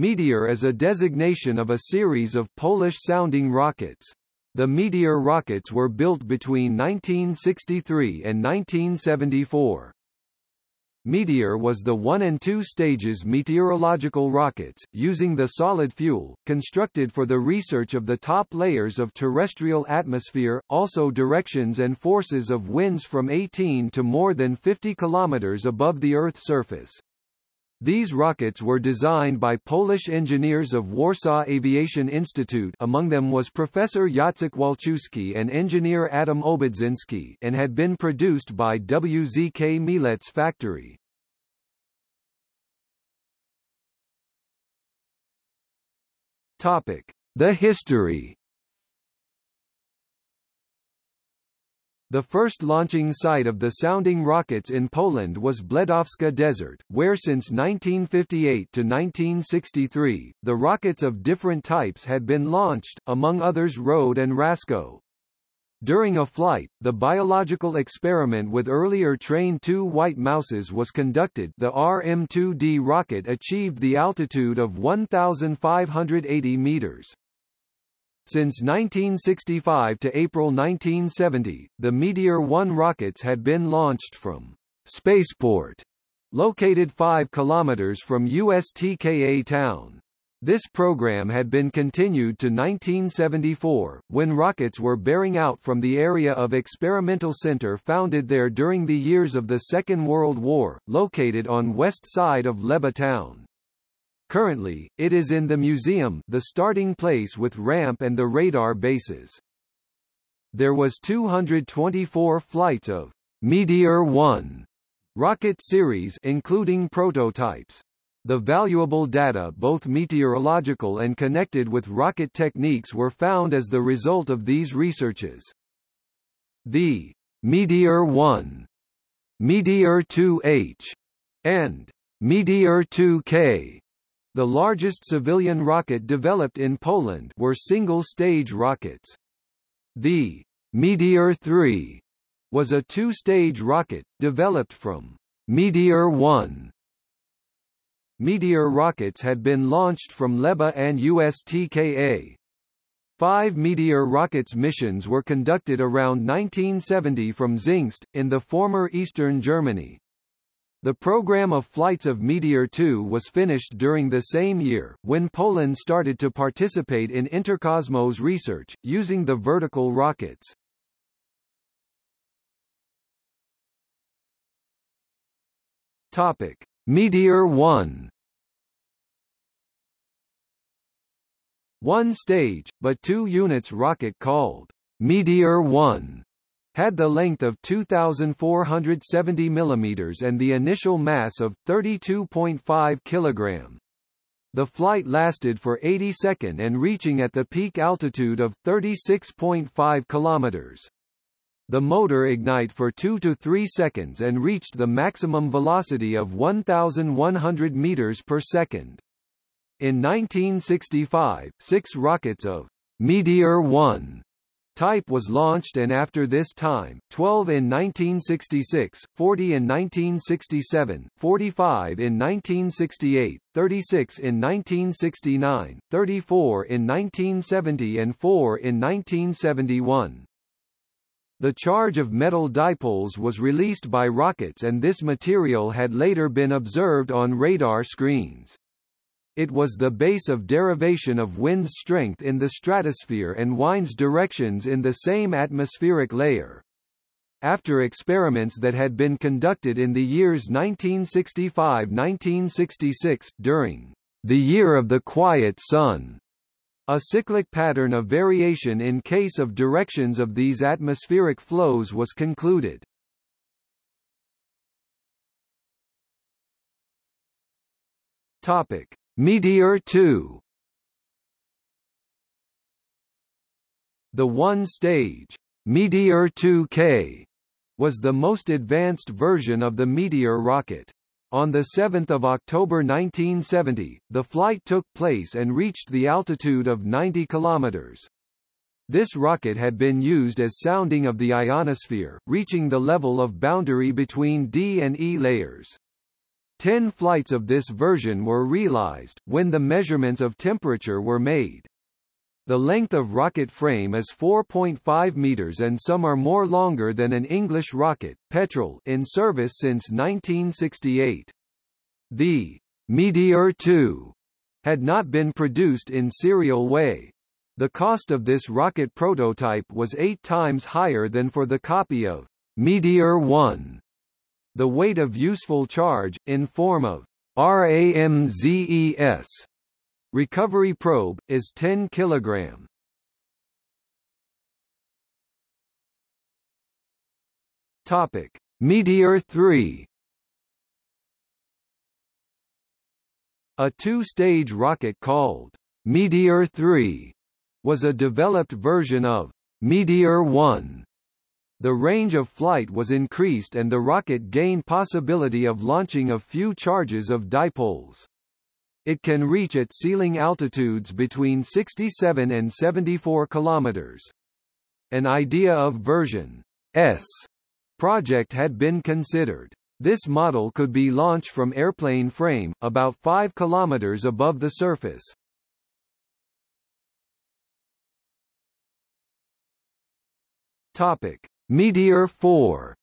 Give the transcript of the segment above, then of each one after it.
Meteor is a designation of a series of Polish-sounding rockets. The Meteor rockets were built between 1963 and 1974. Meteor was the one and two stages meteorological rockets, using the solid fuel, constructed for the research of the top layers of terrestrial atmosphere, also directions and forces of winds from 18 to more than 50 kilometers above the Earth's surface. These rockets were designed by Polish engineers of Warsaw Aviation Institute among them was Professor Jacek Walczewski and engineer Adam Obudzinski and had been produced by WZK Mielec factory. Topic: The history The first launching site of the sounding rockets in Poland was Bledowska Desert, where since 1958 to 1963, the rockets of different types had been launched, among others Rode and Rasko. During a flight, the biological experiment with earlier Train 2 white mouses was conducted the RM-2D rocket achieved the altitude of 1,580 meters. Since 1965 to April 1970, the Meteor 1 rockets had been launched from Spaceport, located 5 kilometers from USTKA town. This program had been continued to 1974, when rockets were bearing out from the area of experimental center founded there during the years of the Second World War, located on west side of Leba town. Currently, it is in the museum the starting place with ramp and the radar bases. There was 224 flights of Meteor 1 rocket series including prototypes. The valuable data both meteorological and connected with rocket techniques were found as the result of these researches. The Meteor 1, Meteor 2H, and Meteor 2K the largest civilian rocket developed in Poland were single-stage rockets. The Meteor 3 was a two-stage rocket, developed from Meteor 1. Meteor rockets had been launched from LEBA and USTKA. Five Meteor rockets missions were conducted around 1970 from Zingst, in the former eastern Germany. The program of flights of Meteor 2 was finished during the same year, when Poland started to participate in Interkosmos research, using the vertical rockets. Topic. Meteor 1 One stage, but two units rocket called Meteor 1 had the length of 2,470 mm and the initial mass of 32.5 kg. The flight lasted for 80 seconds and reaching at the peak altitude of 36.5 km. The motor ignite for 2 to 3 seconds and reached the maximum velocity of 1,100 meters per second. In 1965, six rockets of Meteor 1 type was launched and after this time, 12 in 1966, 40 in 1967, 45 in 1968, 36 in 1969, 34 in 1970 and 4 in 1971. The charge of metal dipoles was released by rockets and this material had later been observed on radar screens. It was the base of derivation of wind's strength in the stratosphere and wind's directions in the same atmospheric layer. After experiments that had been conducted in the years 1965–1966, during the Year of the Quiet Sun, a cyclic pattern of variation in case of directions of these atmospheric flows was concluded. Topic: Meteor 2 The one-stage Meteor 2K was the most advanced version of the Meteor rocket. On 7 October 1970, the flight took place and reached the altitude of 90 kilometers. This rocket had been used as sounding of the ionosphere, reaching the level of boundary between D and E layers. Ten flights of this version were realized, when the measurements of temperature were made. The length of rocket frame is 4.5 meters and some are more longer than an English rocket, Petrel in service since 1968. The Meteor 2 had not been produced in serial way. The cost of this rocket prototype was eight times higher than for the copy of Meteor 1. The weight of useful charge, in form of RAMZES recovery probe, is 10 kg. Topic: Meteor 3 A two-stage rocket called Meteor 3 was a developed version of Meteor 1 the range of flight was increased and the rocket gained possibility of launching a few charges of dipoles. It can reach at ceiling altitudes between 67 and 74 kilometers. An idea of version S project had been considered. This model could be launched from airplane frame, about 5 kilometers above the surface. Topic: Meteor 4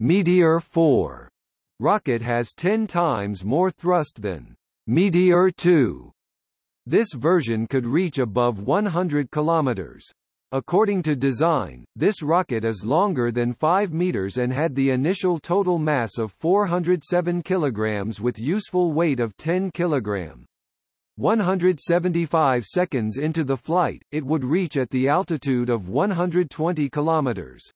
Meteor 4 rocket has 10 times more thrust than Meteor 2. This version could reach above 100 kilometers. According to design, this rocket is longer than 5 meters and had the initial total mass of 407 kilograms with useful weight of 10 kilogram. 175 seconds into the flight, it would reach at the altitude of 120 kilometers.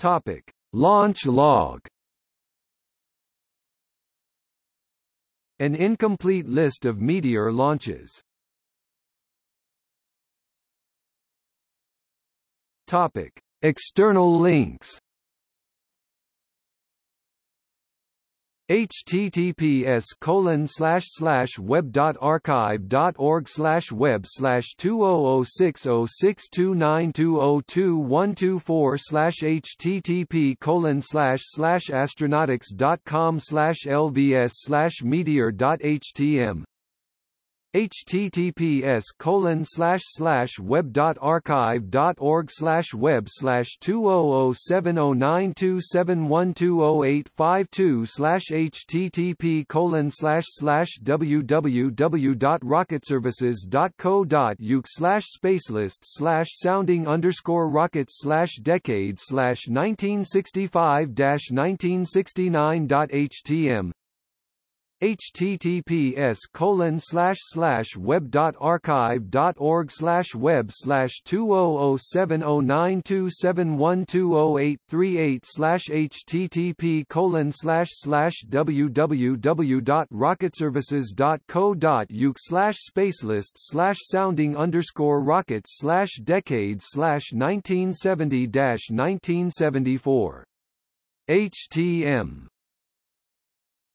Topic: Launch log. An incomplete list of Meteor launches. Topic: External links. Https colon slash slash web dot archive dot org slash web slash two oh oh six oh six two nine two oh two one two four slash http colon slash slash astronautics dot com slash lvs slash meteor dot htm https colon slash slash web dot archive dot org slash web slash two oh oh seven oh nine two seven one two oh eight five two slash http colon slash slash www dot rocketservices dot co dot uk slash spacelist slash sounding underscore rockets slash decade slash nineteen sixty five dash nineteen sixty nine dot htm https colon slash slash web dot archive dot org slash web slash two oh oh seven oh nine two seven one two oh eight three eight slash http colon slash slash www dot rocketservices dot co dot uk slash spacelist slash sounding underscore rockets slash decade slash nineteen seventy dash nineteen seventy four HTM